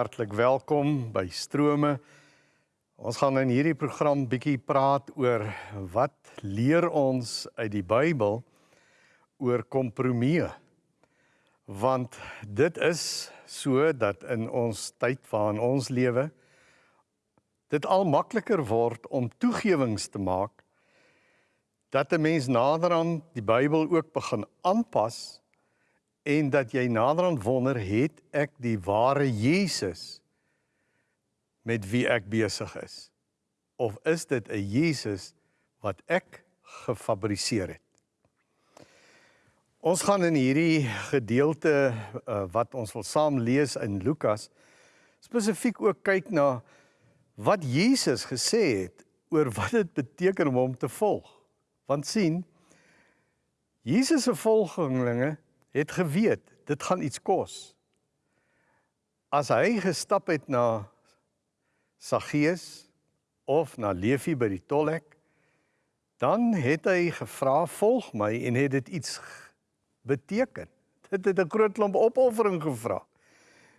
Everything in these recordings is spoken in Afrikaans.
Hartlik welkom by Strome. Ons gaan in hierdie program bietjie praat oor wat leer ons uit die Bybel oor kompromie. Want dit is so dat in ons tyd waarin ons lewe dit al makliker word om toegewings te maak dat 'n mens nader aan die Bybel ook begin aanpas en dat jy naderhand wonder het ek die ware Jesus met wie ek besig is? Of is dit 'n Jesus wat ek gefabriseer het? Ons gaan in hierdie gedeelte uh, wat ons wil saam lees in Lukas spesifiek ook kyk na wat Jesus gesê het oor wat dit beteken om hom te volg. Want sien Jesus se volgelinge het geweet dit gaan iets kos. As hy gestap het na Saggeus of na Levi by die tolhek, dan het hy gevra, "Volg my," en het dit iets beteken. Dit het 'n groot klomp opoffering gevra.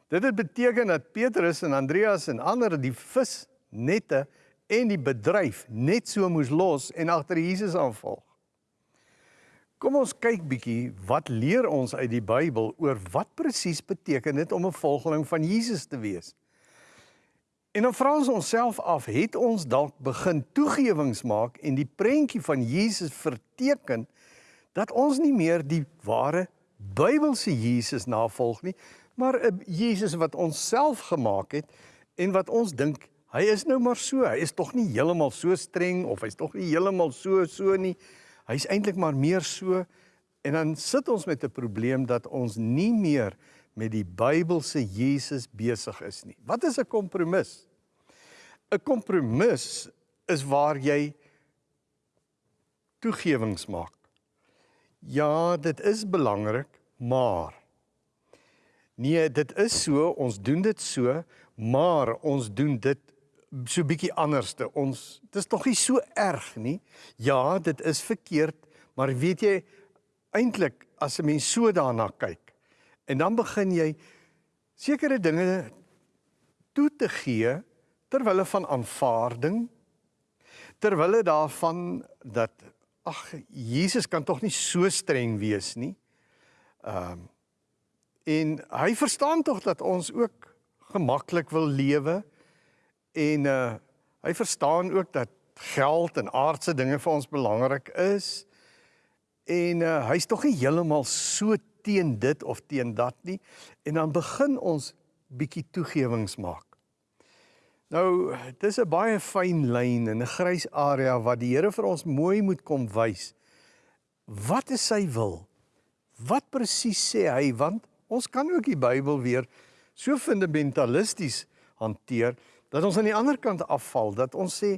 Dit het beteken dat Petrus en Andreas en ander die visnette en die bedryf net so moes los en agter Jesus aanvolg. Kom ons kyk bietjie wat leer ons uit die Bybel oor wat presies beteken dit om 'n volgeling van Jesus te wees. En dan vra ons onsself af, het ons dalk begin toegewings maak en die prentjie van Jesus verteken dat ons nie meer die ware Bybelse Jesus navolg nie, maar 'n Jesus wat ons self gemaak het en wat ons dink hy is nou maar so, hy is tog nie heeltemal so streng of hy's tog nie heeltemal so so nie. Hy's eintlik maar meer so en dan sit ons met 'n probleem dat ons nie meer met die Bybelse Jesus besig is nie. Wat is 'n kompromis? 'n Kompromis is waar jy toegewings maak. Ja, dit is belangrik, maar nee, dit is so, ons doen dit so, maar ons doen dit so bietjie anderste. Ons dis tog nie so erg nie. Ja, dit is verkeerd, maar weet jy eintlik as 'n mens so daarna kyk en dan begin jy sekere dinge toe te gee ter wille van aanvaarding ter wille daarvan dat ag Jesus kan tog nie so streng wees nie. Ehm um, en hy verstaan tog dat ons ook gemaklik wil lewe En uh hy verstaan ook dat geld en aardse dinge vir ons belangrik is. En uh hy's tog nie heeltemal so teen dit of teen dat nie. En dan begin ons bietjie toegewings maak. Nou, dis 'n baie fyn lyn en 'n grys area wat die Here vir ons mooi moet kom wys. Wat is sy wil? Wat presies sê hy? Want ons kan ook die Bybel weer so fundamentalisties hanteer dat ons aan die ander kant afval dat ons sê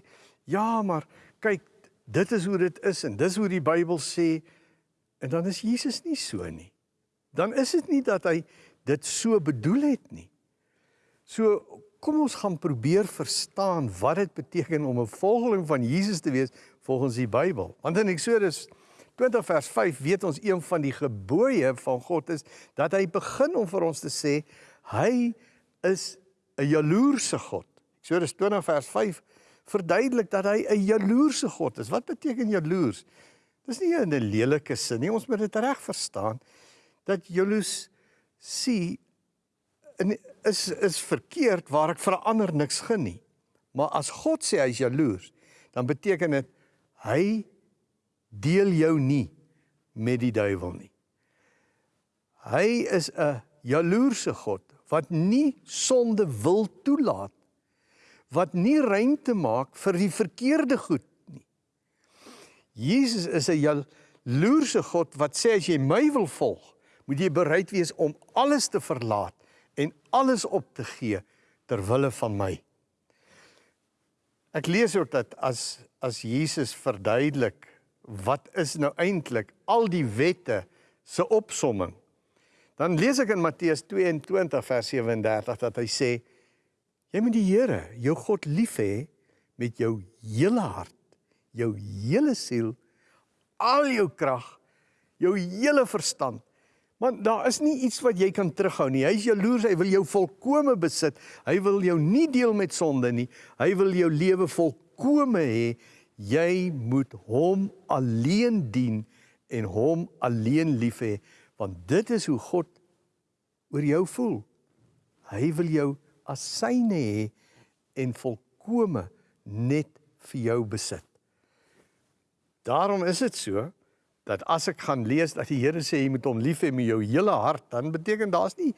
ja maar kyk dit is hoe dit is en dis hoe die Bybel sê. En dan is Jesus nie so nie. Dan is dit nie dat hy dit so bedoel het nie. So kom ons gaan probeer verstaan wat dit beteken om 'n volgeling van Jesus te wees volgens die Bybel. Want in Eksodus 20 vers 5 weet ons een van die gebooie van God is dat hy begin om vir ons te sê hy is 'n jaloerse God Eksodus 20 vers 5 verduidelik dat hy 'n jaloerse God is. Wat beteken jaloers? Dis nie 'n lelike sin nie. Ons moet dit reg verstaan dat jaloes sien is is verkeerd waar ek vir 'n ander niks gun nie. Maar as God sê hy is jaloers, dan beteken dit hy deel jou nie met die duiwel nie. Hy is 'n jaloerse God wat nie sonde wil toelaat wat nie ruimte maak vir die verkeerde goed nie. Jesus is 'n jaloerse God wat sê as jy my wil volg, moet jy bereid wees om alles te verlaat en alles op te gee ter wille van my. Ek lees ook dat as as Jesus verduidelik wat is nou eintlik al die wette se opsomming. Dan lees ek in Matteus 22 vers 37 dat hy sê Jy moet die Here, jou God lief hê met jou hele hart, jou hele siel, al jou krag, jou hele verstand, Want daar is nie iets wat jy kan terughou nie. Hy is jaloers, hy wil jou volkome besit. Hy wil jou nie deel met sonde nie. Hy wil jou lewe volkome hê. Jy moet hom alleen dien en hom alleen lief hê, want dit is hoe God oor jou voel. Hy wil jou as syne hê en volkome net vir jou besit. Daarom is dit so dat as ek gaan lees dat die Here sê jy moet hom lief hê met jou hele hart, dan beteken daar's nie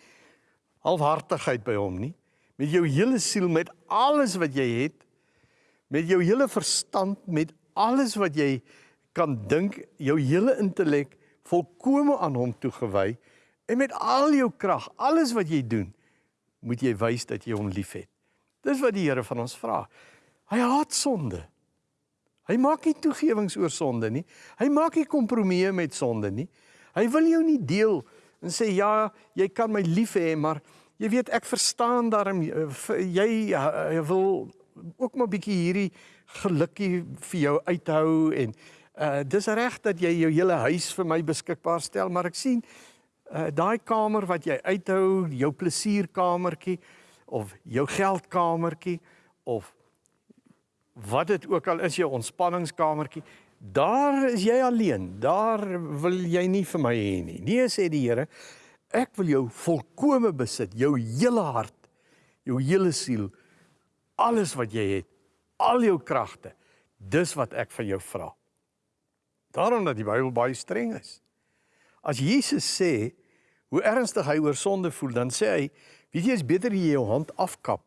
halfhartigheid by hom nie. Met jou hele siel, met alles wat jy het, met jou hele verstand, met alles wat jy kan dink, jou hele intellek volkome aan hom toegewy en met al jou krag, alles wat jy doen, moet jy wys dat jy hom liefhet. Dis wat die Here van ons vra. Hy haat sonde. Hy maak nie toegewings oor sonde nie. Hy maak nie kompromieë met sonde nie. Hy wil jou nie deel en sê ja, jy kan my lief hê, maar jy weet ek verstaan daarom eh, jy, jy wil ook maar bietjie hierdie gelukkie vir jou uithou en uh dis reg dat jy jou hele huis vir my beskikbaar stel, maar ek sien uh daai kamer wat jy uithou, jou plesierkamertjie of jou geldkamertjie of wat dit ook al is jou ontspanningskamertjie, daar is jy alleen. Daar wil jy nie vir my hê nie. Nee sê die Here, ek wil jou volkome besit, jou hele hart, jou hele siel, alles wat jy het, al jou kragte. Dis wat ek van jou vra. Daarom dat die Bybel baie streng is. As Jesus sê hoe ernstig hy oor sonde voel, dan sê hy, weet jy, is beter jy jou hand afkap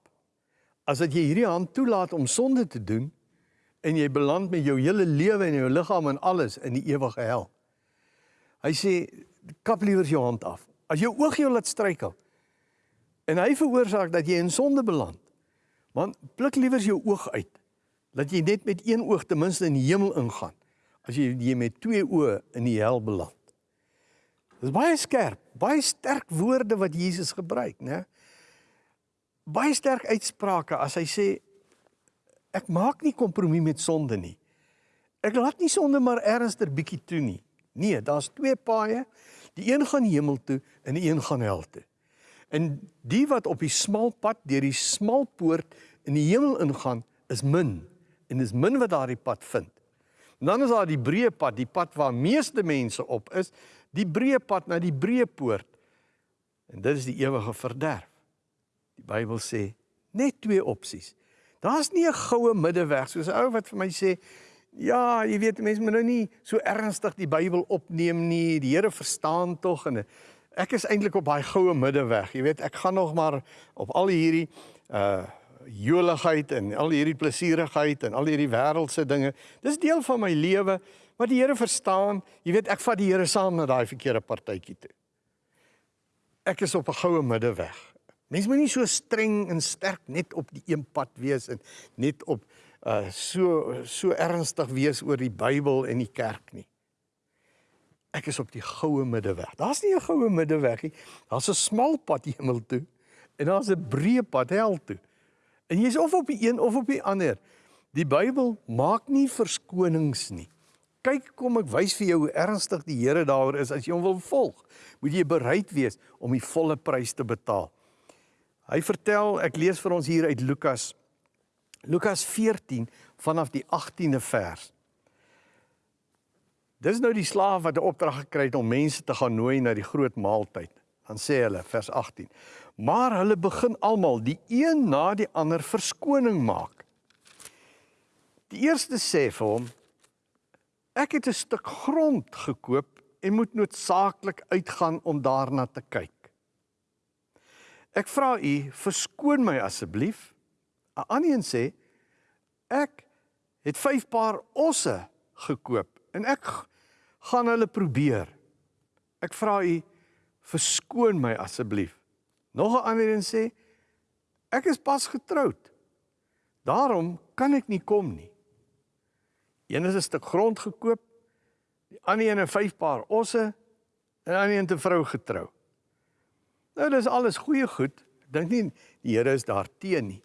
as dat jy hierdie hand toelaat om sonde te doen en jy beland met jou hele lewe en jou liggaam en alles in die ewige hel. Hy sê kap liewer jou hand af. As jou oog jou laat struikel en hy veroorsaak dat jy in sonde beland, want pluk liewer jou oog uit dat jy net met een oog ten minste in die hemel ingaan as jy jy met twee oë in die hel beland. Dis baie skerp, baie sterk woorde wat Jesus gebruik, né? baie sterk uitsprake as hy sê ek maak nie kompromie met sonde nie. Ek laat nie sonde maar ernstiger bietjie toe nie. Nee, daar's twee paaie. Die een gaan hemel toe en die een gaan hel toe. En die wat op die smal pad deur die smal poort in die hemel ingaan, is min en dis min wat daardie pad vind. En dan is daar die breë pad, die pad waar meeste mense op is, die breë pad na die breë poort. En dit is die ewige verderf. Die Bybel sê net twee opsies. Daar's nie 'n goue middeweg soos 'n ou wat vir my sê, ja, jy weet mense moet nou nie so ernstig die Bybel opneem nie. Die Here verstaan tog en ek is eintlik op daai goue middeweg. Jy weet, ek gaan nog maar op al hierdie uh joligheid en al hierdie plesierigheid en al hierdie wêreldse dinge. Dis deel van my lewe, maar die Here verstaan. Jy weet, ek vat die Here saam na daai verkeerde partytjie toe. Ek is op 'n goue middeweg. Mense moet nie so streng en sterk net op die een pad wees en net op uh so so ernstig wees oor die Bybel en die kerk nie. Ek is op die goue middeweg. Daar's nie 'n goue middeweg nie. Daar's 'n smal pad hemel toe en daar's 'n breë pad hel toe. En jy's of op die een of op die ander. Die Bybel maak nie verskonings nie. Kyk kom ek wys vir jou hoe ernstig die Here daaroor is as jy hom wil volg. Moet jy bereid wees om die volle prys te betaal. Hy vertel, ek lees vir ons hier uit Lukas Lukas 14 vanaf die 18de vers. Dis nou die slaaf wat 'n opdrag gekry het om mense te gaan nooi na die groot maaltyd. Dan sê hulle vers 18: "Maar hulle begin almal die een na die ander verskoning maak." Die eerste sê vir hom: "Ek het 'n stuk grond gekoop en moet noodsaaklik uitgaan om daarna te kyk." Ek vra u, verskoon my asseblief. 'n Ander een sê ek het 5 paar osse gekoop en ek gaan hulle probeer. Ek vra u, verskoon my asseblief. Nog 'n ander een sê ek is pas getroud. Daarom kan ek nie kom nie. Een is 'n stuk grond gekoop, die ander een 'n 5 paar osse en 'n ander een 'n vrou getrou. Nou dis alles goeie goed. Ek dink nie die Here is daar teen nie.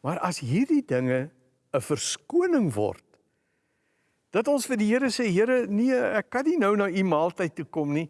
Maar as hierdie dinge 'n verskoning word dat ons vir die Here sê Here nee ek kan nie nou na u maaltyd toe kom nie.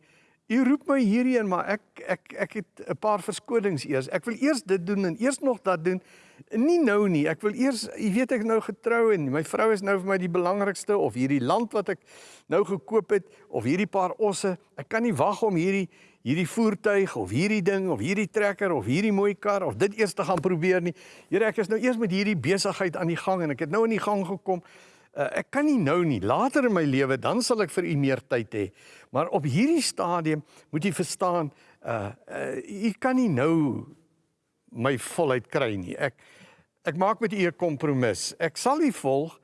U roep my hierheen, maar ek ek ek het 'n paar verskonings eers. Ek wil eers dit doen en eers nog dat doen. Nie nou nie. Ek wil eers, jy weet ek nou getrou en my vrou is nou vir my die belangrikste of hierdie land wat ek nou gekoop het of hierdie paar osse. Ek kan nie wag om hierdie hierdie voertuig of hierdie ding of hierdie trekker of hierdie mooi kar of dit eers te gaan probeer nie. Here, ek is nou eers met hierdie besigheid aan die gang en ek het nou in die gang gekom. Uh, ek kan nie nou nie. Later in my lewe dan sal ek vir u meer tyd hê. Maar op hierdie stadium moet jy verstaan, uh, uh u kan nie nou my volheid kry nie. Ek ek maak met u 'n kompromis. Ek sal u volg,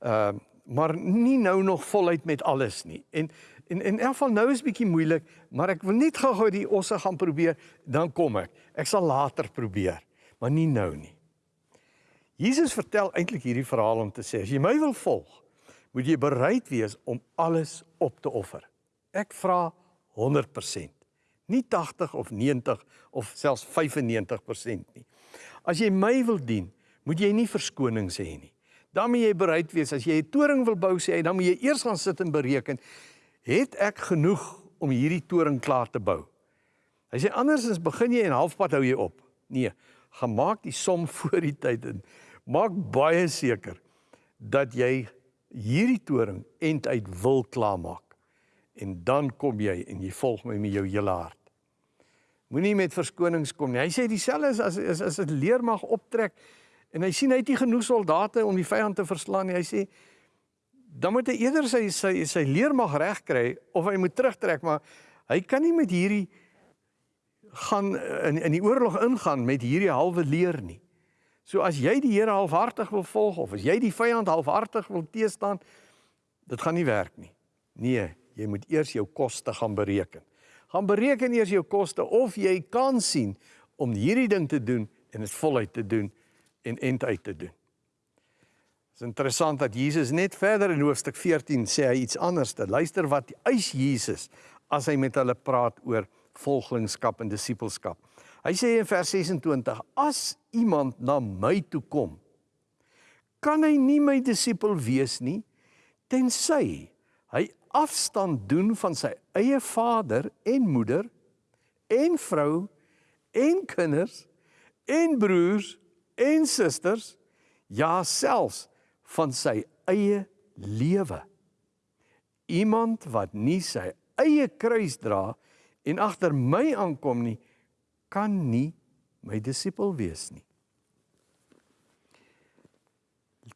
uh maar nie nou nog voluit met alles nie. En en in elk geval nou is bietjie moeilik, maar ek wil net gou-gou die osse gaan probeer, dan kom ek. Ek sal later probeer, maar nie nou nie. Jesus vertel eintlik hierdie verhaal om te sê as jy my wil volg, moet jy bereid wees om alles op te offer. Ek vra 100%. Nie 80 of 90 of selfs 95% nie. As jy my wil dien, moet jy nie verskonings hê nie. Dan moet jy bereid wees as jy 'n toring wil bou sê hy, dan moet jy eers gaan sit en bereken, het ek genoeg om hierdie toring klaar te bou? Hy sê andersins begin jy en halfpad hou jy op. Nee, gaan maak die som voor die tyd en maak baie seker dat jy hierdie toring end uit wil klaarmaak. En dan kom jy en jy volg my met jou hele hart. Moenie met verskonings kom nie. Hy sê dieselfde is as as as 'n leermag optrek en hy sien hy het nie genoeg soldate om die vyand te verslaan nie. Hy sê dan moet hy eerder sy sy sy leermag reg kry of hy moet terugtrek, maar hy kan nie met hierdie gaan in in die oorlog ingaan met hierdie halwe leer nie. So as jy die Here halfhartig wil volg of as jy die vyand halfhartig wil teestaan, dit gaan nie werk nie. Nee, jy moet eers jou koste gaan bereken. Gaan bereken eers jou koste of jy kan sien om hierdie ding te doen en dit voluit te doen en end uit te doen. Dit is interessant dat Jesus net verder in hoofstuk 14 sê hy iets anders. Luister wat eis Jesus as hy met hulle praat oor volgelingskap en disippelskap. Hy sê in vers 26: As iemand na my toe kom, kan hy nie my disipel wees nie tensy hy afstand doen van sy eie vader en moeder en vrou en kinders en broers en susters ja selfs van sy eie lewe iemand wat nie sy eie kruis dra en agter my aankom nie kan nie my disipel wees nie.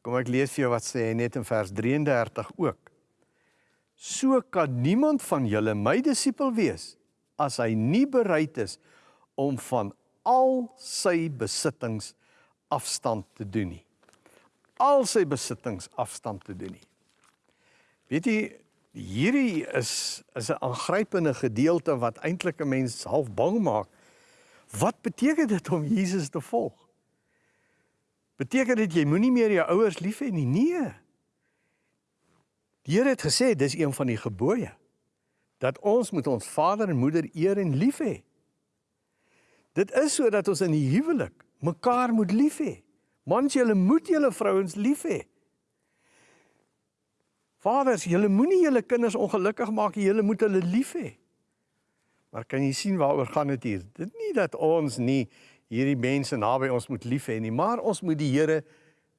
Kom ek lees vir jou wat sê hy net in vers 33 ook. So kan niemand van julle my disipel wees as hy nie bereid is om van al sy besittings afstand te doen nie. Al sy besittings afstand te doen nie. Weet jy, hierdie is is 'n aangrypende gedeelte wat eintlik 'n mens half bang maak Wat beteken dit om Jesus te volg? Beteken dit jy moenie meer jou ouers lief hê nie? Nee. Die Here het gesê dis een van die gebooie dat ons moet ons vader en moeder eer en lief hê. Dit is sodat ons in die huwelik mekaar moet lief hê. Mans, julle moet julle vrouens lief hê. Vaders, julle moenie julle kinders ongelukkig maak nie, julle moet hulle lief hê. Maar kan jy sien waaroor gaan dit hier? Dit nie dat ons nie hierdie mense naby ons moet lief hê nie, maar ons moet die Here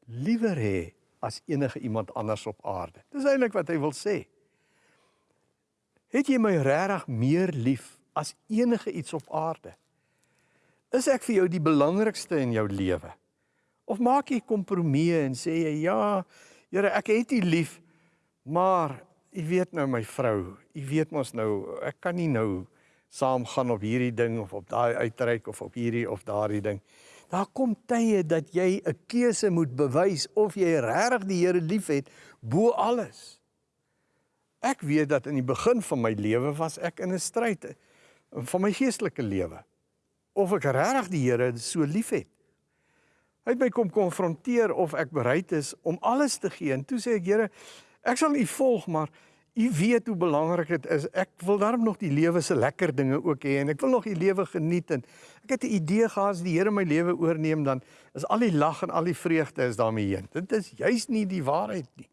liewer hê as enige iemand anders op aarde. Dis eintlik wat hy wil sê. Het jy my regtig meer lief as enige iets op aarde? Is ek vir jou die belangrikste in jou lewe? Of maak jy kompromieë en sê jy ja, Here, ek het U lief, maar U weet nou my vrou, U weet mos nou, ek kan nie nou saam gaan op hierdie ding of op daai uitreik of op hierdie of daardie ding. Daar kom tye dat jy 'n keuse moet bewys of jy regtig die Here liefhet bo alles. Ek weet dat in die begin van my lewe was ek in 'n stryd van my geestelike lewe of ek regtig die Here so liefhet. Hy het my kom konfronteer of ek bereid is om alles te gee en toe sê ek Here, ek sal U volg, maar U weet hoe belangrik dit is. Ek wil daarom nog die lewe se lekker dinge ook hê en ek wil nog die lewe geniet en ek het 'n idee gehad as die Here my lewe oorneem dan is al die lag en al die vreugde is daarmee heen. Dit is juis nie die waarheid nie.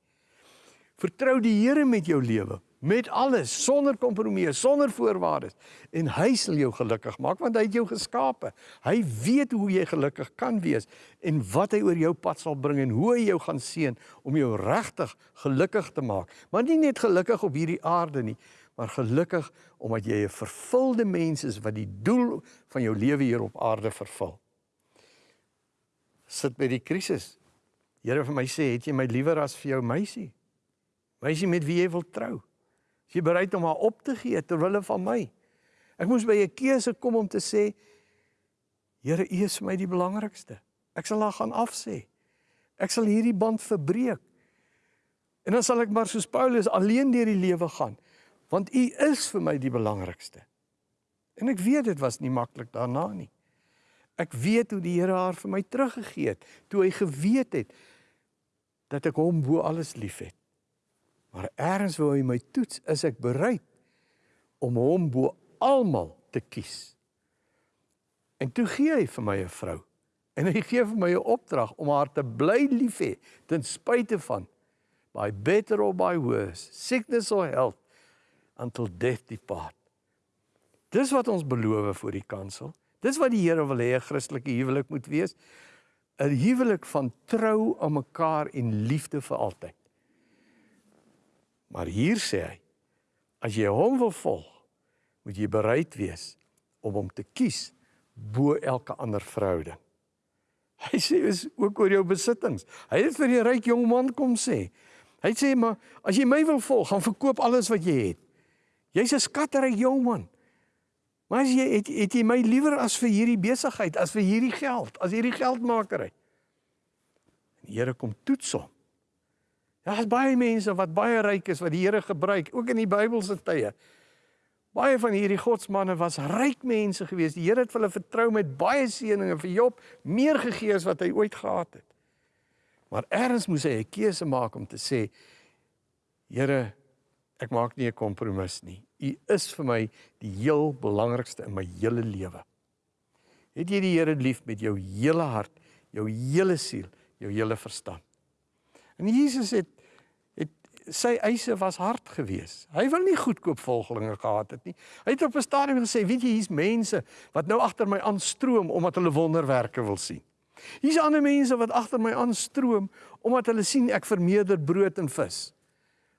Vertrou die Here met jou lewe. Met alles sonder kompromie, sonder voorwaardes en hy sal jou gelukkig maak want hy het jou geskape. Hy weet hoe jy gelukkig kan wees en wat hy oor jou pad sal bring en hoe hy jou gaan seën om jou regtig gelukkig te maak. Maar nie net gelukkig op hierdie aarde nie, maar gelukkig omdat jy 'n vervulde mens is wat die doel van jou lewe hier op aarde vervul. Sit by die krisis. Here vir my sê, het jy my liewer as vir jou meisie? Meisie met wie jy wil trou? Is jy bereid om haar op te gee ter wille van my? Ek moes by 'n keuse kom om te sê Here, U is vir my die belangrikste. Ek sal haar gaan afsê. Ek sal hierdie band verbreek. En dan sal ek maar soos Paulus alleen deur die lewe gaan, want U is vir my die belangrikste. En ek weet dit was nie maklik daarna nie. Ek weet hoe die Here haar vir my teruggegee het, toe hy geweet het dat ek hom bo alles liefhet. Maar eers wou hy my toets, is ek bereid om hom bo almal te kies. En toe gee hy vir my 'n vrou. En hy gee vir my 'n opdrag om haar te bly lief hê ten spyte van by better or by worse, sickness or health until death depart. Dis wat ons beloof vir die kansel. Dis wat die Here wil hê 'n Christelike huwelik moet wees. 'n Huwelik van trou aan mekaar en liefde vir altyd. Maar hier sê hy, as jy hom wil volg, moet jy bereid wees om hom te kies bo elke ander verhouding. Hy sê is ook oor jou besittings. Hy het vir die ryk jong man kom sê. Hy sê maar as jy my wil volg, gaan verkoop alles wat jy het. Jy's 'n skatryk jong man. Maar as jy het, het jy my liewer as vir hierdie besigheid, as vir hierdie geld, as hierdie geldmakery. Die Here kom toets hom. Daar's baie mense wat baie ryk is wat die Here gebruik, ook in die Bybelse tye. Baie van hierdie godsmanne was ryk mense gewees. Die Here het hulle vertrou met baie seëninge vir Job, meer gegee as wat hy ooit gehad het. Maar eers moes hy 'n keuse maak om te sê: Here, ek maak nie 'n kompromis nie. U is vir my die heel belangrikste in my hele lewe. Het jy die Here lief met jou hele hart, jou hele siel, jou hele verstand? En Jesus het sy eise was hard geweest. Hy wil nie goedkoop volgelinge gehad het nie. Hy het op 'n stadium gesê, weet jy, hier's mense wat nou agter my aanstroom omdat hulle wonderwerke wil sien. Hier's ander mense wat agter my aanstroom omdat hulle sien ek vermeerder brood en vis.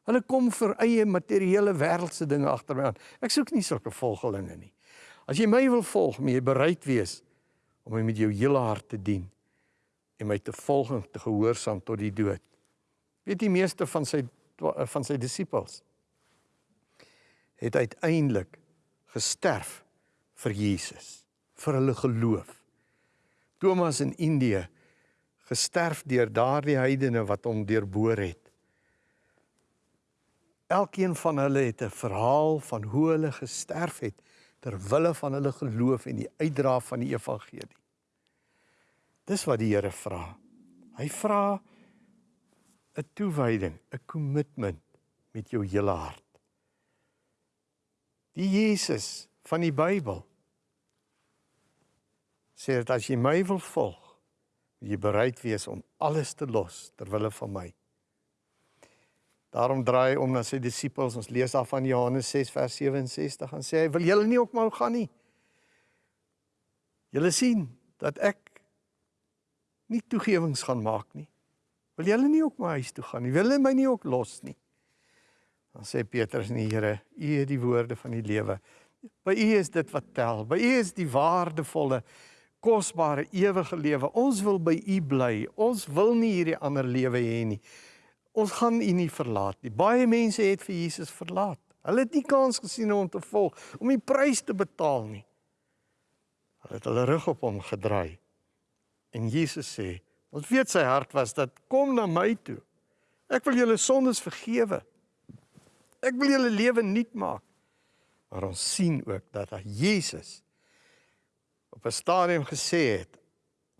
Hulle kom vir eie materiële wêreldse dinge agter my aan. Ek soek nie sulke volgelinge nie. As jy my wil volg, moet jy bereid wees om my met jou hele hart te dien en my te volg en te gehoorsaam tot die dood. Weet die meeste van sy van sy disippels het uiteindelik gesterf vir Jesus, vir hulle geloof. Thomas in Indië gesterf deur daardie heidene wat hom deurboor het. Elkeen van hulle het 'n verhaal van hoe hulle gesterf het ter wille van hulle geloof en die uitdra van die evangelie. Dis wat die Here vra. Hy vra 'n toewyding, 'n kommitment met jou hele hart. Die Jesus van die Bybel sê dat as jy my wil volg, jy bereid wees om alles te los ter wille van my. Daarom draai om na sy disippels, ons lees af van Johannes 6 vers 67 en sê hy wil julle nie ook maar gaan nie. Julle sien dat ek nie toegewings gaan maak nie. Wil julle nie ook my huis toe gaan nie? Wil hulle my nie ook los nie? Dan sê Petrus en die Here, U het die woorde van die lewe. By U is dit wat tel. By U is die waardevolle, kosbare ewige lewe. Ons wil by U bly. Ons wil nie hierdie ander lewe hê nie. Ons gaan U nie verlaat nie. Baie mense het vir Jesus verlaat. Hulle het nie kans gesien om te volg, om die prys te betaal nie. Hulle het hulle rug op hom gedraai. En Jesus sê, Ons weet sy hart was dat kom na my toe. Ek wil julle sondes vergewe. Ek wil julle lewe nuut maak. Maar ons sien ook dat hy Jesus op 'n stadium gesê het,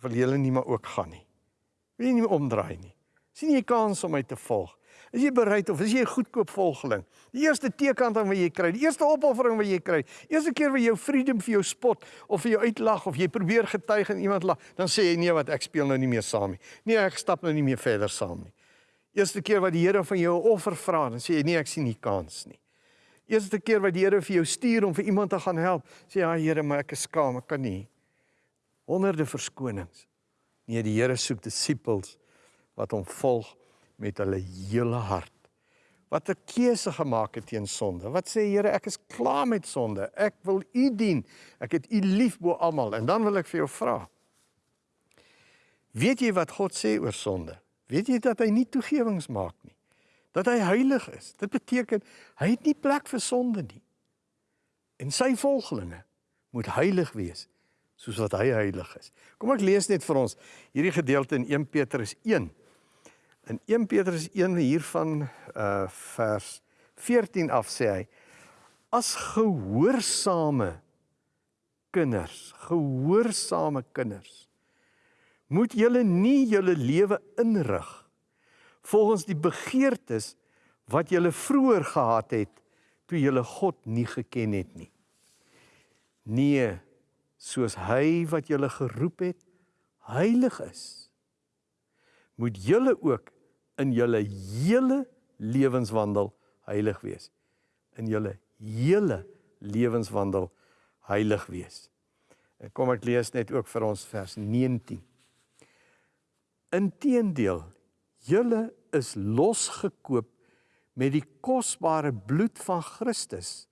wil julle nie maar ook gaan nie. Wil nie omdraai nie. sien jy kans om my te volg? Is jy bereid of is jy 'n goedkoop volgeling? Die eerste tekant wat jy kry, die eerste opoffering wat jy kry, eerste keer wat jou vriendin vir jou spot of vir jou uitlag of jy probeer getuig en iemand lag, dan sê jy nee wat ek speel nou nie meer saam nie. Nee, ek stap nou nie meer verder saam nie. Eerste keer wat die Here van jou 'n offer vra, dan sê jy nee, ek sien nie kans nie. Eerste keer wat die Here vir jou stuur om vir iemand te gaan help, sê ja Here, maar ek is skaam, ek kan nie. Honderde verskonings. Nee, die Here soek disippels wat hom volg met hulle hele hart. Wat 'n keuse gemaak het teen sonde. Wat sê Here, ek is klaar met sonde. Ek wil U dien. Ek het U lief bo almal. En dan wil ek vir jou vra. Weet jy wat God sê oor sonde? Weet jy dat hy nie toegewings maak nie? Dat hy heilig is. Dit beteken hy het nie plek vir sonde nie. En sy volgelinge moet heilig wees soos wat hy heilig is. Kom ek lees net vir ons hierdie gedeelte in 1 Petrus 1. In 1 Petrus 1 hiervan uh vers 14 af sê hy as gehoorsame kinders, gehoorsame kinders moet julle nie julle lewe inrig volgens die begeertes wat julle vroeër gehad het toe julle God nie geken het nie. Nee, soos hy wat julle geroep het heilig is, moet julle ook in julle hele lewenswandel heilig wees. In julle hele lewenswandel heilig wees. En kom ek lees net ook vir ons vers 19. Inteendeel, julle is losgekoop met die kosbare bloed van Christus.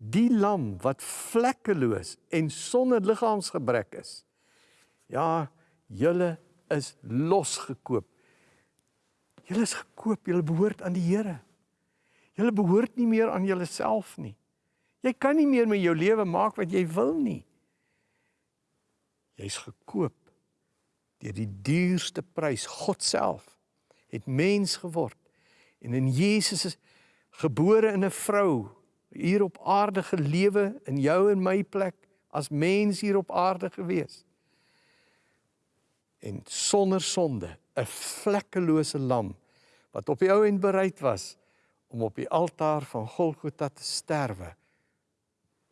Die lam wat vlekkeloos en sonder liggaamsgebrek is. Ja, julle is losgekoop. Julle is gekoop, julle behoort aan die Here. Julle behoort nie meer aan julleself nie. Jy kan nie meer met jou lewe maak wat jy wil nie. Jy's gekoop deur die duurste prys God self het mens geword en in Jesus is gebore in 'n vrou hier op aarde gelewe in jou en my plek as mens hier op aarde gewees en sonder sonde 'n vlekkelose lam wat op die ou end bereid was om op die altaar van Golgotha te sterwe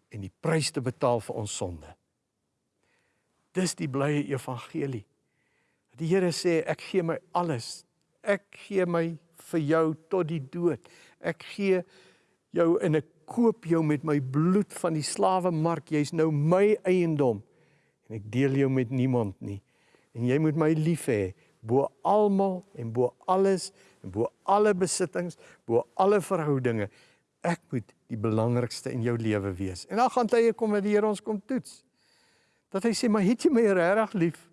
en die prys te betaal vir ons sonde. Dis die blye evangelie. Die Here sê ek gee my alles. Ek gee my vir jou tot die dood. Ek gee jou en ek koop jou met my bloed van die slawemark. Jy's nou my eiendom en ek deel jou met niemand nie. En jy moet my lief hê bo almal en bo alles bo alle besittings, bo alle verhoudinge. Ek moet die belangrikste in jou lewe wees. En dan gaan tye kom dat die Here ons kom toets. Dat hy sê, "Maar het jy my regtig lief?"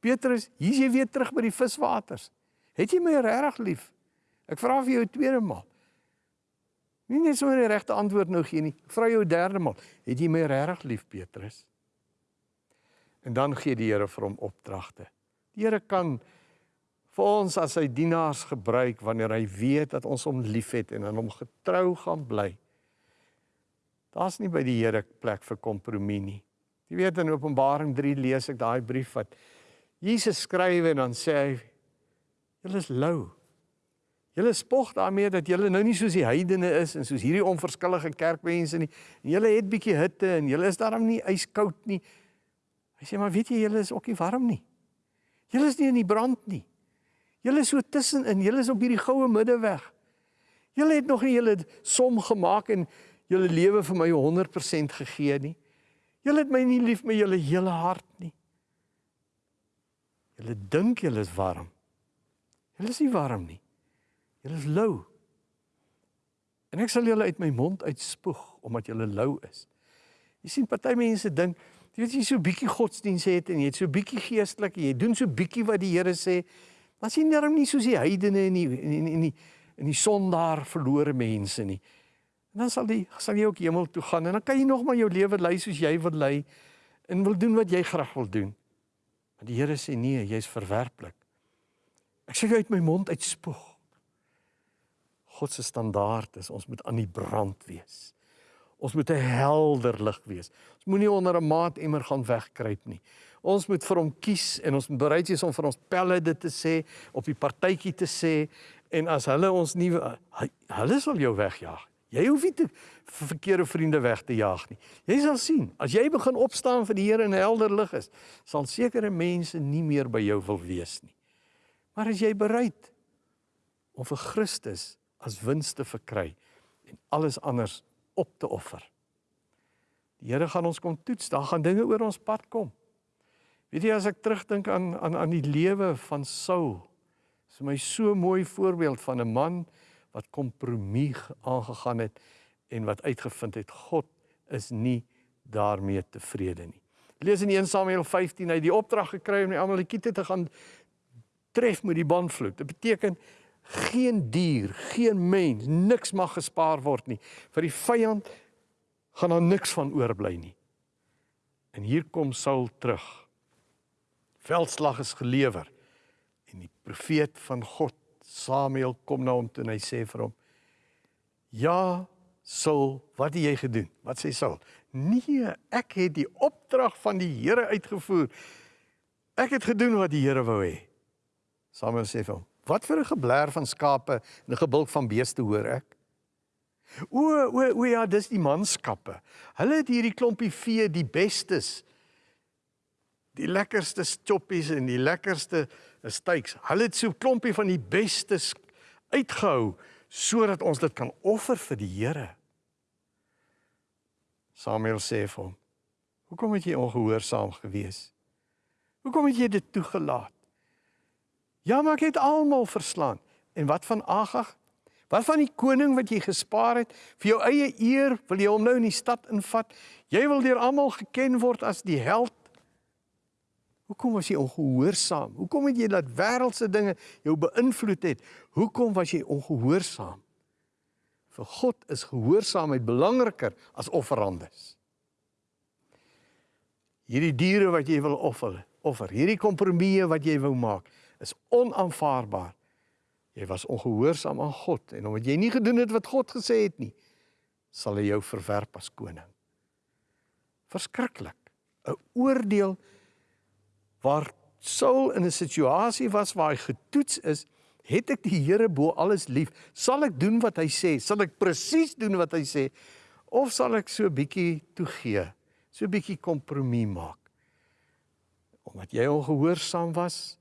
Petrus, hier's jy weer terug by die viswaters. Het jy my regtig lief? Ek vra vir jou 'n tweede maal. Nie net sommer die regte antwoord nou gee nie. Vra jou 'n derde maal. Het jy my regtig lief, Petrus? En dan gee die Here vir hom opdragte. Die Here kan vir ons as sy dienaars gebruik wanneer hy weet dat ons hom liefhet en aan hom getrou gaan bly. Daar's nie by die Here plek vir kompromie nie. Jy weet in Openbaring 3 lees ek daai brief wat Jesus skryf en dan sê hy julle is lou. Julle spog daarmee dat julle nou nie soos die heidene is en soos hierdie onverskillige kerkmense nie. En julle het bietjie hitte en julle is daarom nie yskoud nie. Hy sê maar weet jy julle is ook nie warm nie. Julle is nie in die brand nie. Julle is so tussenin, julle is op hierdie goue middeweg. Julle het nog nie julle som gemaak en julle lewe vir my 100% gegee nie. Julle het my nie lief met julle hele hart nie. Julle dink julle is warm. Julle is nie warm nie. Julle is lou. En ek sal julle uit my mond uitspoeg omdat julle lou is. Jy sien party mense dink, jy weet jy so bietjie godsdiens het en jy het so bietjie geestelik en jy doen so bietjie wat die Here sê, maar sien darm nie soos die heidene en die en die en die, die sondaar verlore mense nie. En dan sal die sal jy ook hemel toe gaan en dan kan jy nog maar jou lewe lei soos jy wil lei en wil doen wat jy graag wil doen. Maar die Here sê nee, jy's verwerplik. Ek sê uit my mond uitspoeg. God se standaard is ons moet aan die brand wees. Ons moet 'n helder lig wees. Ons moenie onder 'n maatemmer gaan wegkruip nie. Ons moet vir hom kies en ons moet bereid wees om vir ons pelle dit te sê, op die partytjie te sê en as hulle ons nie hulle sal jou wegjaag. Jy hoef nie te verkeerde vriende weg te jaag nie. Jy sal sien, as jy begin opstaan vir die Here in helder lig is, sal sekere mense nie meer by jou wil wees nie. Maar as jy bereid om vir Christus as wins te verkry en alles anders op te offer. Die Here gaan ons kom toets, daar gaan dinge oor ons pad kom. Weet jy as ek terugdink aan aan aan die lewe van Saul, is my so mooi voorbeeld van 'n man wat kompromie aangegaan het en wat uitgevind het God is nie daarmee tevrede nie. Lees in 1 Samuel 15 hy die opdrag gekry om die Amalekiete te gaan tref met die bandvloek. Dit beteken geen dier, geen mens, niks mag gespaar word nie. Vir die vyand gaan daar niks van oorbly nie. En hier kom Saul terug. Veldslag is gelewer. En die profeet van God, Samuel, kom na hom toe en hy sê vir hom: "Ja, Saul, wat het jy gedoen?" Wat sê Saul? "Nee, ek het die opdrag van die Here uitgevoer. Ek het gedoen wat die Here wou hê." Samuel sê vir hom: "Wat vir 'n gebler van skape en 'n gebulk van beeste hoor ek?" O, o, o ja, dis die manskappe. Hulle het hierdie klompie vee, die bestes. Die lekkerste choppies en die lekkerste steaks. Hulle het so 'n klompie van die bestes uitgehou sodat ons dit kan offer vir die Here. Samuel sê vir hom: "Hoekom het jy ongehoorsaam gewees? Hoekom het jy dit toegelaat? Ja, maar ek het almal verslaan. En wat van Agag? Wat van die koning wat jy gespaar het vir jou eie eer, wil jy hom nou in die stad invat? Jy wil deur almal geken word as die held. Hoekom was jy ongehoorsaam? Hoekom het jy laat wêreldse dinge jou beïnvloed het? Hoekom was jy ongehoorsaam? Vir God is gehoorsaamheid belangriker as offerandes. Hierdie diere wat jy wil offer, offer, hierdie kompromieë wat jy wou maak, is onaanvaarbaar. Jy was ongehoorsaam aan God en omdat jy nie gedoen het wat God gesê het nie, sal hy jou verwerp as koning. Verskriklik. 'n Oordeel waar Saul in 'n situasie was waar hy getoets is, het ek die Here bo alles lief? Sal ek doen wat hy sê? Sal ek presies doen wat hy sê? Of sal ek so 'n bietjie toegee? So 'n bietjie kompromie maak? Omdat jy ongehoorsaam was,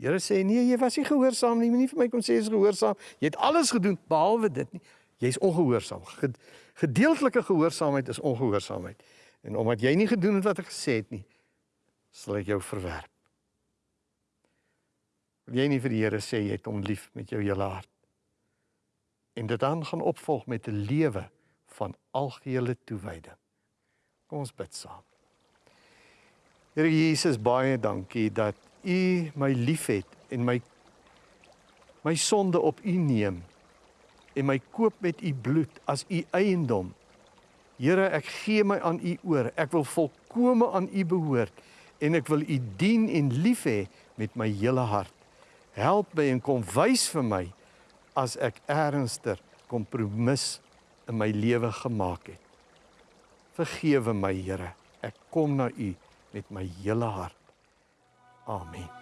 Here sê nee, jy was nie gehoorsaam nie. Moenie vir my kom sê jy's gehoorsaam. Jy het alles gedoen behalwe dit nie. Jy's ongehoorsaam. Gedeeltelike gehoorsaamheid is ongehoorsaamheid. En omdat jy nie gedoen het wat ek gesê het nie, sal ek jou verwerp. Wil jy nie vir die Here sê jy het hom lief met jou hele hart? En dit dan gaan opvolg met 'n lewe van algehele toewyding. Kom ons bid saam. Here Jesus, baie dankie dat U my liefhet en my my sonde op U neem en my koop met U bloed as U eiendom. Here, ek gee my aan U oor. Ek wil volkome aan U behoort en ek wil U dien en lief hê met my hele hart. Help my en kom wys vir my as ek ernstig kompromis in my lewe gemaak het. Vergewe my, Here. Ek kom na U met my hele hart. Amen.